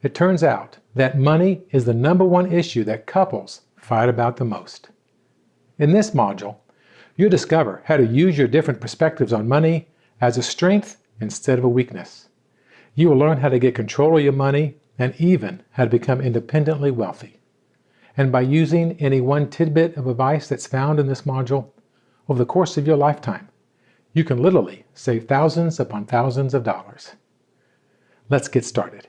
It turns out that money is the number one issue that couples fight about the most. In this module, you'll discover how to use your different perspectives on money as a strength instead of a weakness. You will learn how to get control of your money and even how to become independently wealthy. And by using any one tidbit of advice that's found in this module, over the course of your lifetime, you can literally save thousands upon thousands of dollars. Let's get started.